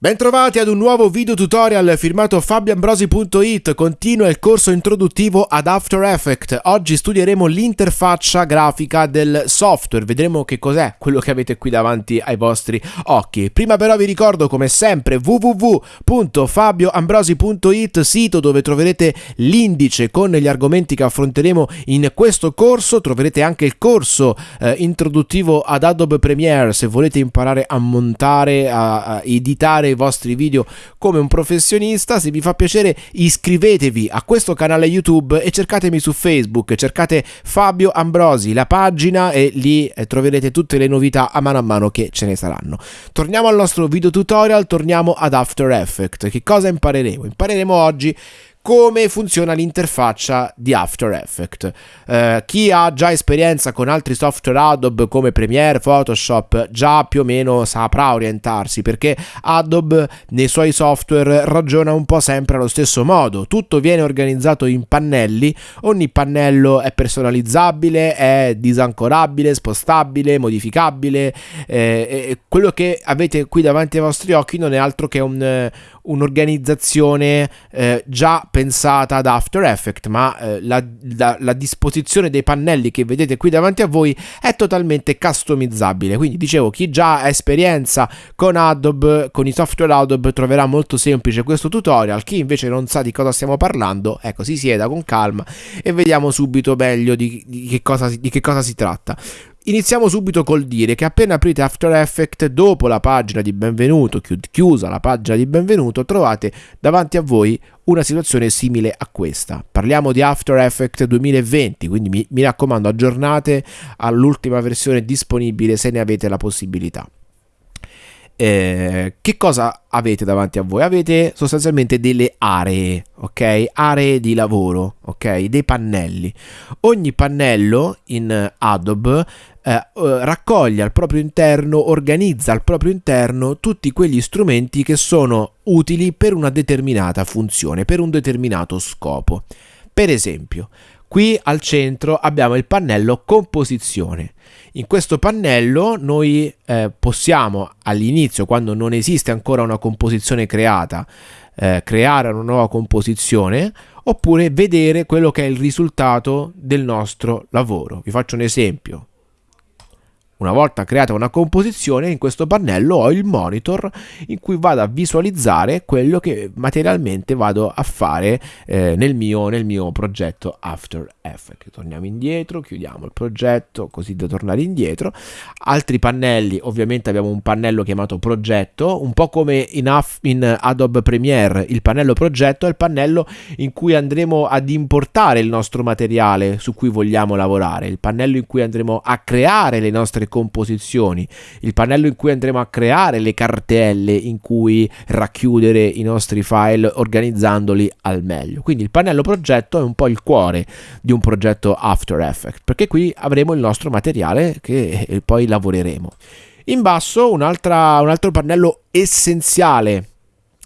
Bentrovati ad un nuovo video tutorial firmato fabioambrosi.it, continua il corso introduttivo ad After Effects. Oggi studieremo l'interfaccia grafica del software, vedremo che cos'è quello che avete qui davanti ai vostri occhi. Prima però vi ricordo come sempre www.fabioambrosi.it, sito dove troverete l'indice con gli argomenti che affronteremo in questo corso, troverete anche il corso eh, introduttivo ad Adobe Premiere se volete imparare a montare, a, a editare i vostri video come un professionista. Se vi fa piacere iscrivetevi a questo canale YouTube e cercatemi su Facebook, cercate Fabio Ambrosi, la pagina e lì eh, troverete tutte le novità a mano a mano che ce ne saranno. Torniamo al nostro video tutorial, torniamo ad After Effects. Che cosa impareremo? Impareremo oggi come funziona l'interfaccia di After Effects. Eh, chi ha già esperienza con altri software Adobe come Premiere, Photoshop, già più o meno saprà orientarsi perché Adobe nei suoi software ragiona un po' sempre allo stesso modo. Tutto viene organizzato in pannelli, ogni pannello è personalizzabile, è disancorabile, spostabile, modificabile. Eh, quello che avete qui davanti ai vostri occhi non è altro che un, un'organizzazione eh, già pensata ad After Effects, ma eh, la, la, la, disposizione dei pannelli che vedete qui davanti a voi è totalmente customizzabile. Quindi dicevo, chi già ha esperienza con Adobe, con i software Adobe, troverà molto semplice questo tutorial. Chi invece non sa di cosa stiamo parlando, ecco, si sieda con calma e vediamo subito meglio di, di, che, cosa, di che cosa si tratta. Iniziamo subito col dire che appena aprite After Effects, dopo la pagina di benvenuto, chiusa la pagina di benvenuto, trovate davanti a voi una situazione simile a questa. Parliamo di After Effects 2020, quindi mi, mi raccomando aggiornate all'ultima versione disponibile se ne avete la possibilità. Eh, che cosa avete davanti a voi? Avete sostanzialmente delle aree, ok? Aree di lavoro, ok? Dei pannelli. Ogni pannello in Adobe eh, eh, raccoglie al proprio interno, organizza al proprio interno tutti quegli strumenti che sono utili per una determinata funzione, per un determinato scopo. Per esempio, Qui al centro abbiamo il pannello composizione. In questo pannello noi eh, possiamo all'inizio, quando non esiste ancora una composizione creata, eh, creare una nuova composizione oppure vedere quello che è il risultato del nostro lavoro. Vi faccio un esempio. Una volta creata una composizione, in questo pannello ho il monitor in cui vado a visualizzare quello che materialmente vado a fare eh, nel, mio, nel mio progetto After Effects. Torniamo indietro, chiudiamo il progetto così da tornare indietro. Altri pannelli, ovviamente abbiamo un pannello chiamato progetto, un po' come in, in Adobe Premiere, il pannello progetto è il pannello in cui andremo ad importare il nostro materiale su cui vogliamo lavorare, il pannello in cui andremo a creare le nostre composizioni, il pannello in cui andremo a creare le cartelle in cui racchiudere i nostri file organizzandoli al meglio. Quindi il pannello progetto è un po' il cuore di un progetto After Effects, perché qui avremo il nostro materiale che eh, poi lavoreremo. In basso un, altro pannello essenziale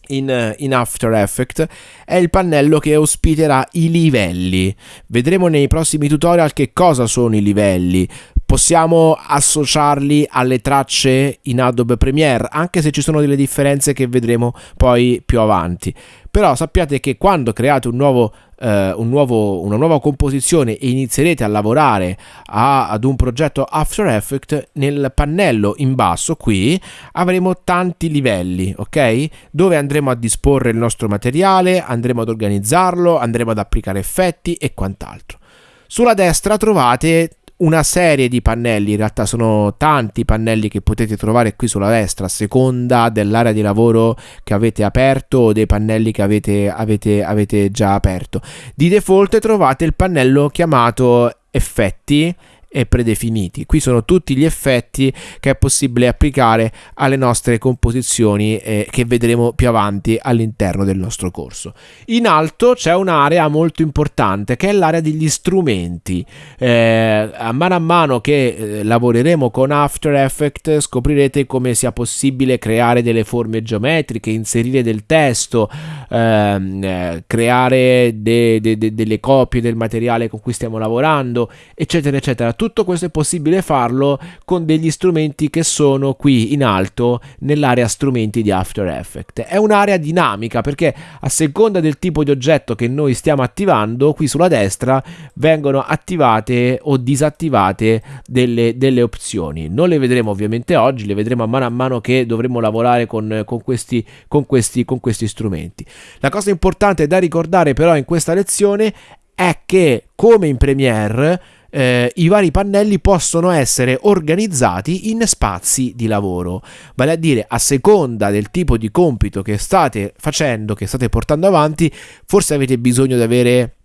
in, in, After Effects è il pannello che ospiterà i livelli. Vedremo nei prossimi tutorial che cosa sono i livelli, possiamo associarli alle tracce in Adobe Premiere, anche se ci sono delle differenze che vedremo poi più avanti. Però sappiate che quando create un nuovo, eh, un nuovo, una nuova composizione e inizierete a lavorare a, ad un progetto After Effects, nel pannello in basso qui avremo tanti livelli, ok? Dove andremo a disporre il nostro materiale, andremo ad organizzarlo, andremo ad applicare effetti e quant'altro. Sulla destra trovate una serie di pannelli, in realtà sono tanti pannelli che potete trovare qui sulla destra a seconda dell'area di lavoro che avete aperto o dei pannelli che avete, avete, avete già aperto. Di default trovate il pannello chiamato effetti e predefiniti. Qui sono tutti gli effetti che è possibile applicare alle nostre composizioni eh, che vedremo più avanti all'interno del nostro corso. In alto c'è un'area molto importante che è l'area degli strumenti. Eh, a mano a mano che eh, lavoreremo con After Effects scoprirete come sia possibile creare delle forme geometriche, inserire del testo, ehm, eh, creare de, de, de, delle copie del materiale con cui stiamo lavorando, eccetera, eccetera. Tutto questo è possibile farlo con degli strumenti che sono qui in alto nell'area strumenti di After Effects. È un'area dinamica perché a seconda del tipo di oggetto che noi stiamo attivando, qui sulla destra vengono attivate o disattivate delle, delle opzioni. Non le vedremo ovviamente oggi, le vedremo a mano a mano che dovremo lavorare con, con, questi, con, questi, con questi strumenti. La cosa importante da ricordare però in questa lezione è che come in Premiere eh, i vari pannelli possono essere organizzati in spazi di lavoro, vale a dire a seconda del tipo di compito che state facendo, che state portando avanti, forse avete bisogno di avere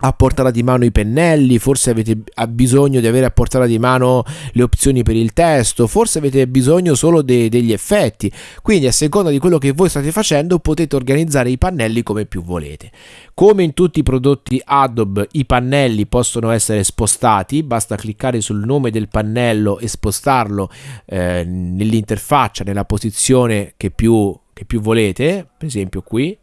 a portata di mano i pennelli, forse avete bisogno di avere a portata di mano le opzioni per il testo, forse avete bisogno solo de- degli effetti. Quindi a seconda di quello che voi state facendo potete organizzare i pannelli come più volete. Come in tutti i prodotti Adobe i pannelli possono essere spostati, basta cliccare sul nome del pannello e spostarlo eh, nell'interfaccia nella posizione che più, che più volete, per esempio qui.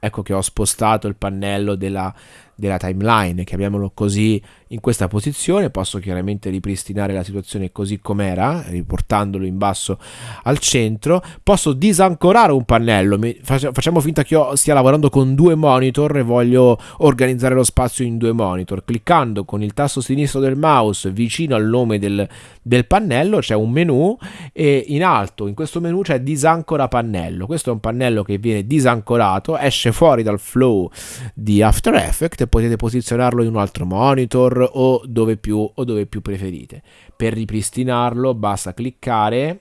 Ecco che ho spostato il pannello della, della timeline, chiamiamolo così, in questa posizione. Posso chiaramente ripristinare la situazione così com'era, riportandolo in basso al centro. Posso disancorare un pannello. Facciamo finta che io stia lavorando con due monitor e voglio organizzare lo spazio in due monitor. Cliccando con il tasto sinistro del mouse vicino al nome del, del pannello c'è un menu e in alto in questo menu c'è disancora pannello. Questo è un pannello che viene disancorato, esce fuori dal flow di After Effects potete posizionarlo in un altro monitor o dove più, o dove più preferite. Per ripristinarlo basta cliccare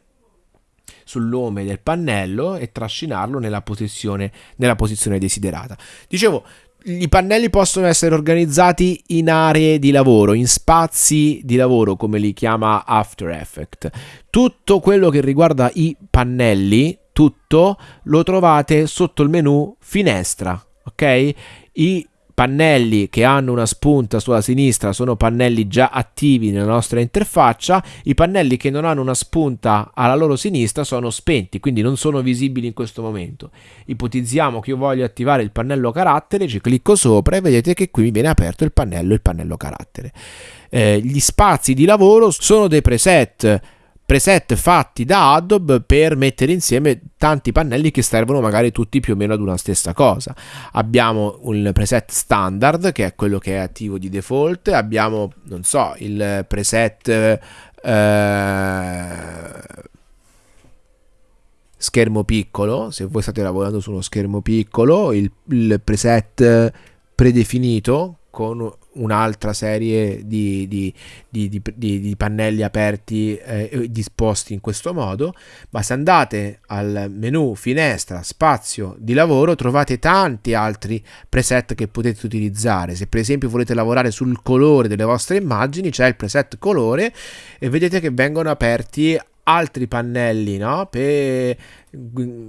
sul nome del pannello e trascinarlo nella posizione, nella posizione desiderata. Dicevo, i pannelli possono essere organizzati in aree di lavoro, in spazi di lavoro, come li chiama After Effects. Tutto quello che riguarda i pannelli, tutto lo trovate sotto il menu finestra, ok? I pannelli che hanno una spunta sulla sinistra sono pannelli già attivi nella nostra interfaccia, i pannelli che non hanno una spunta alla loro sinistra sono spenti, quindi non sono visibili in questo momento. Ipotizziamo che io voglio attivare il pannello carattere, ci clicco sopra e vedete che qui mi viene aperto il pannello, il pannello carattere. Eh, gli spazi di lavoro sono dei preset preset fatti da Adobe per mettere insieme tanti pannelli che servono magari tutti più o meno ad una stessa cosa. Abbiamo un preset standard che è quello che è attivo di default, abbiamo non so il preset eh, schermo piccolo, se voi state lavorando su uno schermo piccolo, il, il preset predefinito con un'altra serie di, di, di, di, pannelli aperti eh, disposti in questo modo ma se andate al menu finestra spazio di lavoro trovate tanti altri preset che potete utilizzare. Se per esempio volete lavorare sul colore delle vostre immagini c'è il preset colore e vedete che vengono aperti altri pannelli no? per,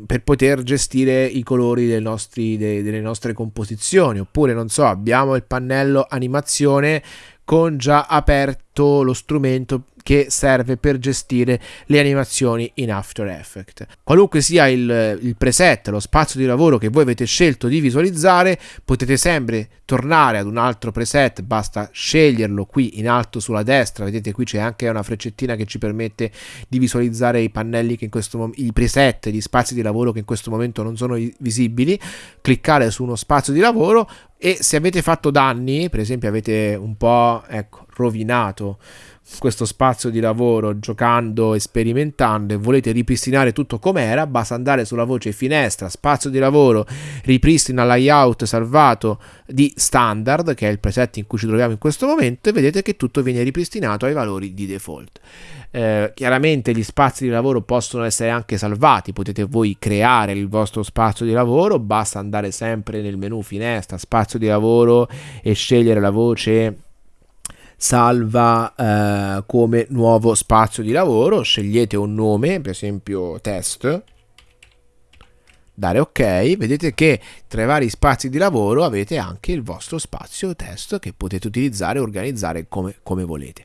per, poter gestire i colori nostri, de, delle nostre composizioni oppure non so abbiamo il pannello animazione con già aperto lo strumento che serve per gestire le animazioni in After Effects. Qualunque sia il, il, preset, lo spazio di lavoro che voi avete scelto di visualizzare, potete sempre tornare ad un altro preset, basta sceglierlo qui in alto sulla destra, vedete qui c'è anche una freccettina che ci permette di visualizzare i pannelli che in questo momento, i preset, gli spazi di lavoro che in questo momento non sono visibili, cliccare su uno spazio di lavoro e se avete fatto danni, per esempio avete un po' ecco, rovinato questo spazio di lavoro giocando e sperimentando e volete ripristinare tutto com'era, basta andare sulla voce finestra, spazio di lavoro, ripristina layout salvato di standard, che è il preset in cui ci troviamo in questo momento, e vedete che tutto viene ripristinato ai valori di default. Eh, chiaramente gli spazi di lavoro possono essere anche salvati, potete voi creare il vostro spazio di lavoro, basta andare sempre nel menu finestra, spazio di lavoro e scegliere la voce salva eh, come nuovo spazio di lavoro, scegliete un nome, per esempio test, dare ok, vedete che tra i vari spazi di lavoro avete anche il vostro spazio test che potete utilizzare e organizzare come, come volete.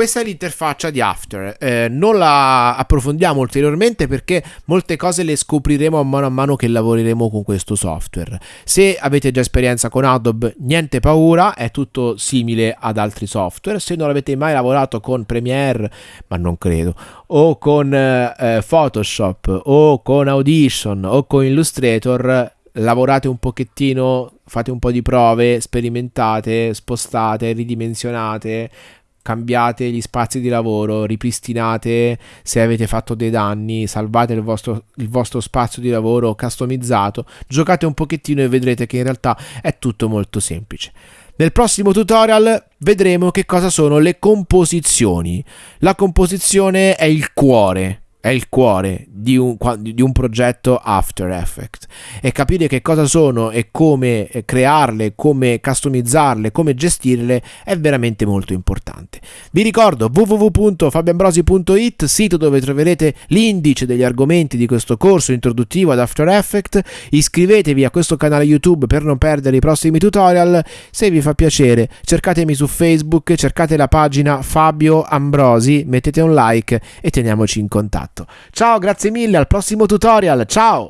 Questa è l'interfaccia di After, eh, non la approfondiamo ulteriormente perché molte cose le scopriremo a mano a mano che lavoreremo con questo software. Se avete già esperienza con Adobe, niente paura, è tutto simile ad altri software. Se non avete mai lavorato con Premiere, ma non credo, o con eh, Photoshop, o con Audition, o con Illustrator, lavorate un pochettino, fate un po' di prove, sperimentate, spostate, ridimensionate, cambiate gli spazi di lavoro, ripristinate se avete fatto dei danni, salvate il vostro, il vostro spazio di lavoro customizzato, giocate un pochettino e vedrete che in realtà è tutto molto semplice. Nel prossimo tutorial vedremo che cosa sono le composizioni. La composizione è il cuore è il cuore di un, di un, progetto After Effects e capire che cosa sono e come eh, crearle, come customizzarle, come gestirle è veramente molto importante. Vi ricordo www.fabiambrosi.it, sito dove troverete l'indice degli argomenti di questo corso introduttivo ad After Effects. Iscrivetevi a questo canale YouTube per non perdere i prossimi tutorial. Se vi fa piacere, cercatemi su Facebook, cercate la pagina Fabio Ambrosi, mettete un like e teniamoci in contatto. Ciao, grazie mille, al prossimo tutorial, ciao!